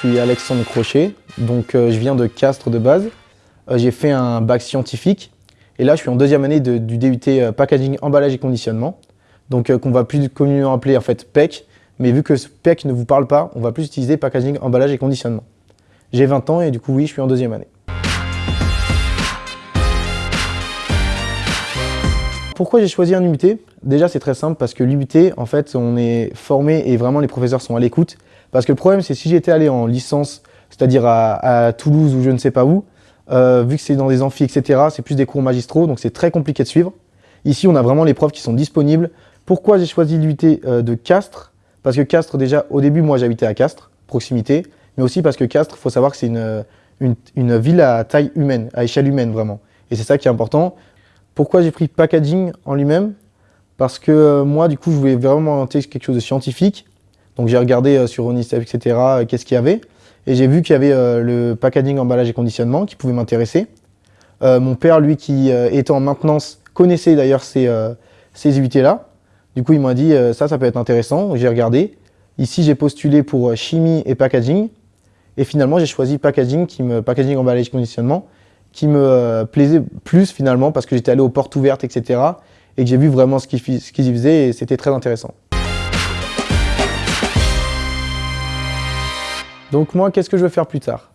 suis Alexandre Crochet, donc euh, je viens de Castres de base. Euh, j'ai fait un bac scientifique et là je suis en deuxième année du DUT euh, Packaging, Emballage et Conditionnement, donc qu'on va plus communément appeler en fait PEC, mais vu que ce PEC ne vous parle pas, on va plus utiliser Packaging, Emballage et Conditionnement. J'ai 20 ans et du coup oui, je suis en deuxième année. Pourquoi j'ai choisi un UT Déjà, c'est très simple parce que l'UT, en fait, on est formé et vraiment les professeurs sont à l'écoute. Parce que le problème, c'est si j'étais allé en licence, c'est-à-dire à, Toulouse ou je ne sais pas où, euh, vu que c'est dans des amphis, etc., c'est plus des cours magistraux, donc c'est très compliqué de suivre. Ici, on a vraiment les profs qui sont disponibles. Pourquoi j'ai choisi l'UT euh, de Castres? Parce que Castres, déjà, au début, moi, j'habitais à Castres, proximité, mais aussi parce que Castres, il faut savoir que c'est une, une, ville à taille humaine, à échelle humaine, vraiment. Et c'est ça qui est important. Pourquoi j'ai pris packaging en lui-même? Parce que euh, moi, du coup, je voulais vraiment inventer quelque chose de scientifique. Donc j'ai regardé euh, sur Onicef, etc., euh, qu'est-ce qu'il y avait. Et j'ai vu qu'il y avait le packaging, emballage et conditionnement qui pouvait m'intéresser. mon père, lui, qui était en maintenance, connaissait d'ailleurs ces, ces UT-là. Du coup, il m'a dit, ça, ça peut être intéressant. J'ai regardé. Ici, j'ai postulé pour chimie et packaging. Et finalement, j'ai choisi packaging, qui me, packaging, emballage et conditionnement, qui me euh, plaisait plus finalement parce que j'étais allé aux portes ouvertes, etc. Et que j'ai vu vraiment ce qu'ils y faisaient et c'était très intéressant. Donc moi, qu'est-ce que je veux faire plus tard?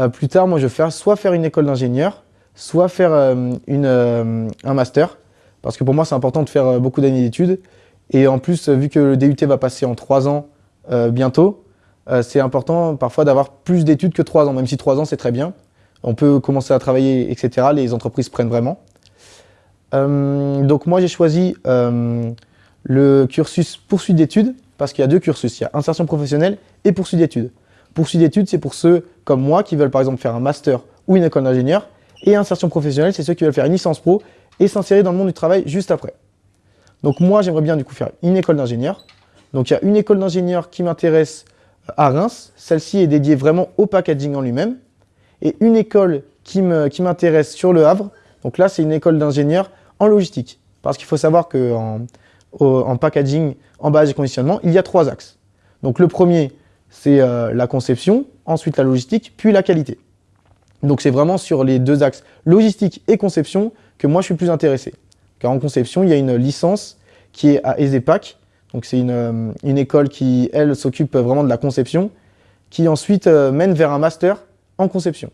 Euh, Plus tard, moi, je veux faire soit faire une école d'ingénieur, soit faire euh, une, un master. Parce que pour moi, c'est important de faire beaucoup d'années d'études. Et en plus, vu que le DUT va passer en trois ans bientôt, c'est important parfois d'avoir plus d'études que trois ans, même si trois ans, c'est très bien on peut commencer à travailler, etc. Les entreprises prennent vraiment. Euh, donc moi, j'ai choisi euh, le cursus poursuite d'études parce qu'il y a deux cursus. Il y a insertion professionnelle et poursuite d'études. Poursuite d'études, c'est pour ceux comme moi qui veulent par exemple faire un master ou une école d'ingénieur. Et insertion professionnelle, c'est ceux qui veulent faire une licence pro et s'insérer dans le monde du travail juste après. Donc moi, j'aimerais bien du coup faire une école d'ingénieur. Donc il y a une école d'ingénieur qui m'intéresse à Reims. Celle-ci est dédiée vraiment au packaging en lui-même et une école qui m'intéresse sur le Havre. Donc là, c'est une école d'ingénieur en logistique. Parce qu'il faut savoir qu'en en packaging, emballage et conditionnement, il y a trois axes. Donc le premier, c'est euh, la conception, ensuite la logistique, puis la qualité. Donc c'est vraiment sur les deux axes logistique et conception que moi je suis plus intéressé. Car en conception, il y a une licence qui est à EZEPAC. Donc c'est une, euh, une, école qui, elle, s'occupe vraiment de la conception, qui ensuite euh, mène vers un master en conception.